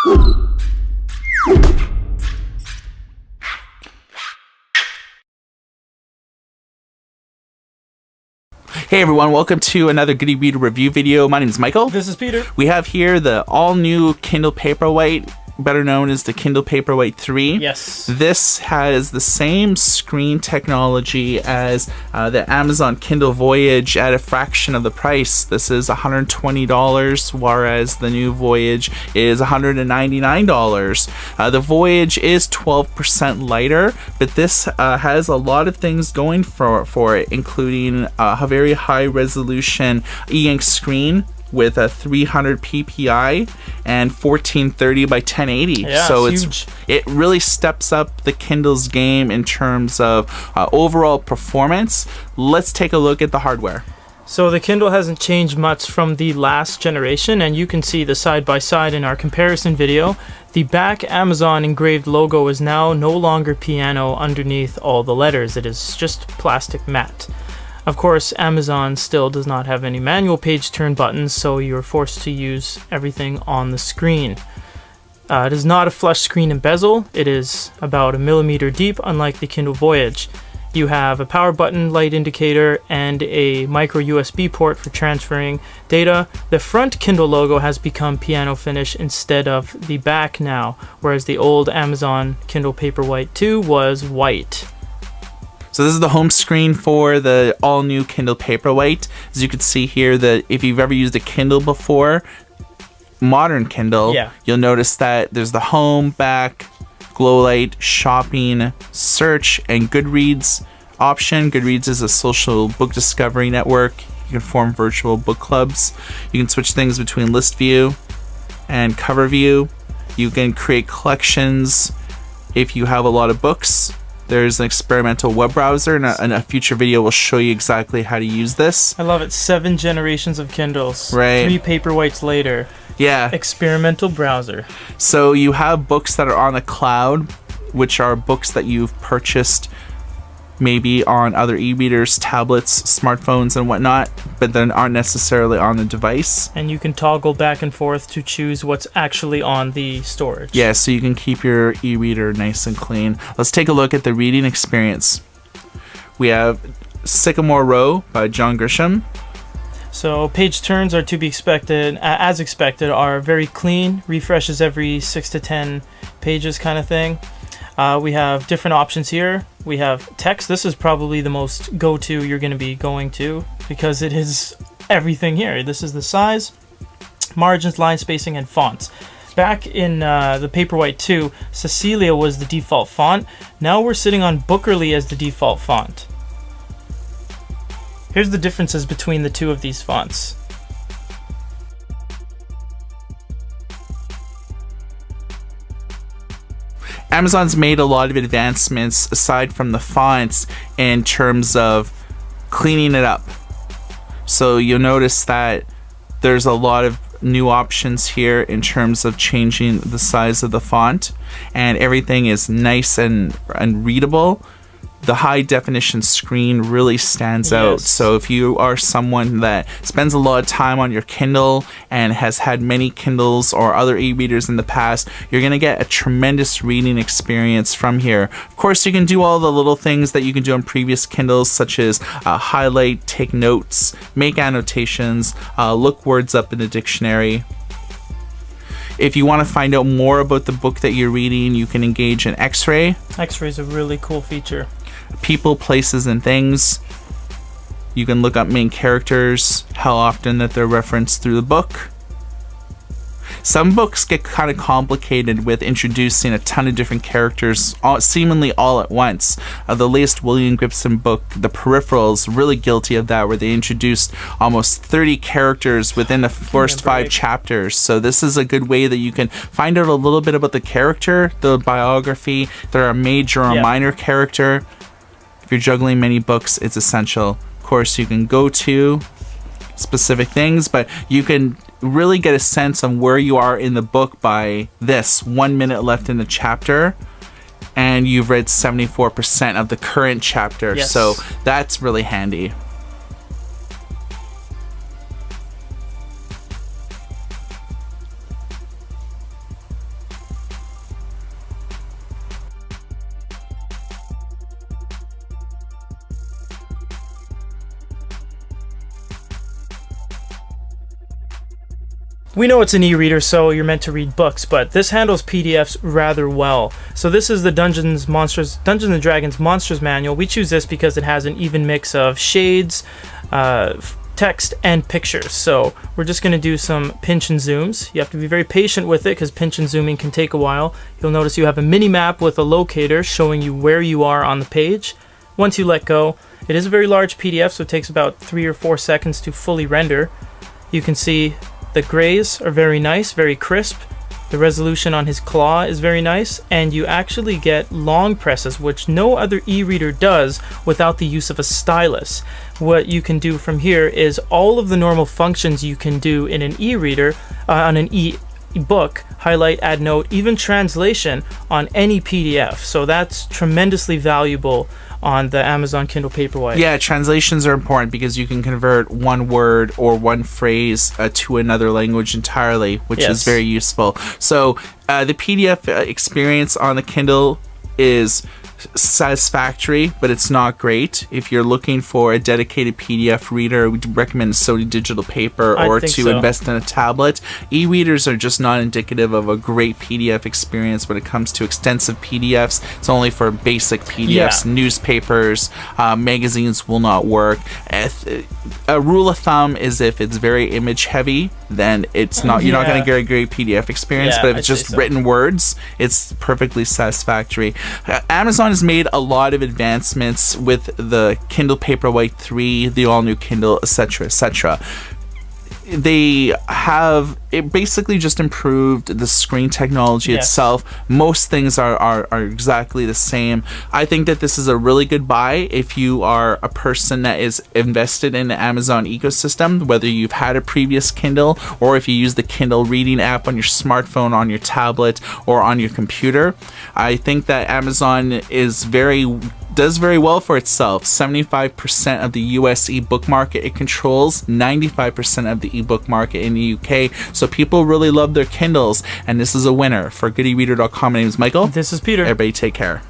Hey everyone, welcome to another Good e-Reader review video. My name is Michael. This is Peter. We have here the all new Kindle Paperwhite better known as the Kindle Paperwhite 3. Yes. This has the same screen technology as uh, the Amazon Kindle Voyage at a fraction of the price. This is $120, whereas the new Voyage is $199. Uh, the Voyage is 12% lighter, but this uh, has a lot of things going for, for it, including uh, a very high resolution e-ink screen with a 300 ppi and 1430 by 1080 yeah, so it's, it really steps up the kindle's game in terms of uh, overall performance. Let's take a look at the hardware. So the Kindle hasn't changed much from the last generation and you can see the side by side in our comparison video. The back Amazon engraved logo is now no longer piano underneath all the letters, it is just plastic matte. Of course, Amazon still does not have any manual page turn buttons, so you're forced to use everything on the screen. Uh, it is not a flush screen and bezel, it is about a millimeter deep, unlike the Kindle Voyage. You have a power button, light indicator, and a micro USB port for transferring data. The front Kindle logo has become piano finish instead of the back now, whereas the old Amazon Kindle Paperwhite 2 was white. So this is the home screen for the all new Kindle Paperwhite. As you can see here that if you've ever used a Kindle before, modern Kindle, yeah. you'll notice that there's the home, back, glow light, shopping, search, and Goodreads option. Goodreads is a social book discovery network. You can form virtual book clubs. You can switch things between list view and cover view. You can create collections if you have a lot of books there's an experimental web browser, and a, and a, future video will show you exactly how to use this. I love it. Seven generations of Kindles. Right. Three paperwhites later. Yeah. Experimental browser. So you have books that are on the cloud, which are books that you've purchased maybe on other e-readers, tablets, smartphones, and whatnot, but then aren't necessarily on the device. And you can toggle back and forth to choose what's actually on the storage. Yeah, so you can keep your e-reader nice and clean. Let's take a look at the reading experience. We have Sycamore Row by John Grisham. So page turns are to be expected, as expected, are very clean, refreshes every 6 to 10 pages kind of thing. Uh, we have different options here. We have text. This is probably the most go-to you're going to be going to because it is everything here. This is the size, margins, line spacing, and fonts. Back in uh, the Paperwhite 2, Caecilia was the default font. Now we're sitting on Bookerly as the default font. Here's the differences between the two of these fonts. Amazon's made a lot of advancements aside from the fonts in terms of cleaning it up. So you'll notice that there's a lot of new options here in terms of changing the size of the font and everything is nice and, and readable the high definition screen really stands yes. out. So if you are someone that spends a lot of time on your Kindle and has had many Kindles or other e-readers in the past, you're going to get a tremendous reading experience from here. Of course, you can do all the little things that you can do on previous Kindles, such as uh, highlight, take notes, make annotations, uh, look words up in the dictionary. If you want to find out more about the book that you're reading, you can engage in X-Ray. X-Ray is a really cool feature people, places, and things. You can look up main characters, how often that they're referenced through the book. Some books get kind of complicated with introducing a ton of different characters all, seemingly all at once. Uh, the latest William Gibson book, The Peripherals, really guilty of that, where they introduced almost 30 characters within the first five chapters. So this is a good way that you can find out a little bit about the character, the biography, if they're a major or yeah. minor character, if you're juggling many books, it's essential. Of course, you can go to specific things, but you can really get a sense of where you are in the book by this one minute left in the chapter and you've read 74% of the current chapter. Yes. So that's really handy. We know it's an e-reader, so you're meant to read books, but this handles PDFs rather well. So this is the Dungeons Monsters Dungeons and Dragons Monsters Manual. We choose this because it has an even mix of shades, uh, text, and pictures. So we're just going to do some pinch and zooms. You have to be very patient with it because pinch and zooming can take a while. You'll notice you have a mini map with a locator showing you where you are on the page. Once you let go, it is a very large PDF, so it takes about three or four seconds to fully render. You can see the grays are very nice, very crisp. The resolution on his claw is very nice, and you actually get long presses, which no other e-reader does without the use of a stylus. What you can do from here is all of the normal functions you can do in an e-reader, uh, on an e book, highlight, add note, even translation on any PDF. So that's tremendously valuable on the Amazon Kindle Paperwhite. Yeah, translations are important because you can convert one word or one phrase uh, to another language entirely, which Yes. is very useful. So, uh, the PDF uh, experience on the Kindle is satisfactory, but it's not great. If you're looking for a dedicated PDF reader, we'd recommend Sony Digital Paper or to so. invest in a tablet. E-readers are just not indicative of a great PDF experience when it comes to extensive PDFs. It's only for basic PDFs. Yeah. Newspapers, uh, magazines will not work. A, rule of thumb is if it's very image heavy, then it's not. You're not going to get a great PDF experience. Yeah, but if it's I'd just so. written words, it's perfectly satisfactory. Uh, Amazon has made a lot of advancements with the Kindle Paperwhite 3, the all new Kindle, etc., etc they have it basically just improved the screen technology Yes. itself. Most things are, are are exactly the same. I think that this is a really good buy if you are a person that is invested in the amazon ecosystem whether you've had a previous kindle or if you use the kindle reading app on your smartphone on your tablet or on your computer. I think that amazon is very does very well for itself. 75% of the US ebook market it controls, 95% of the ebook market in the UK. So people really love their Kindles, and this is a winner. For goodereader.com, my name is Michael. This is Peter. Everybody take care.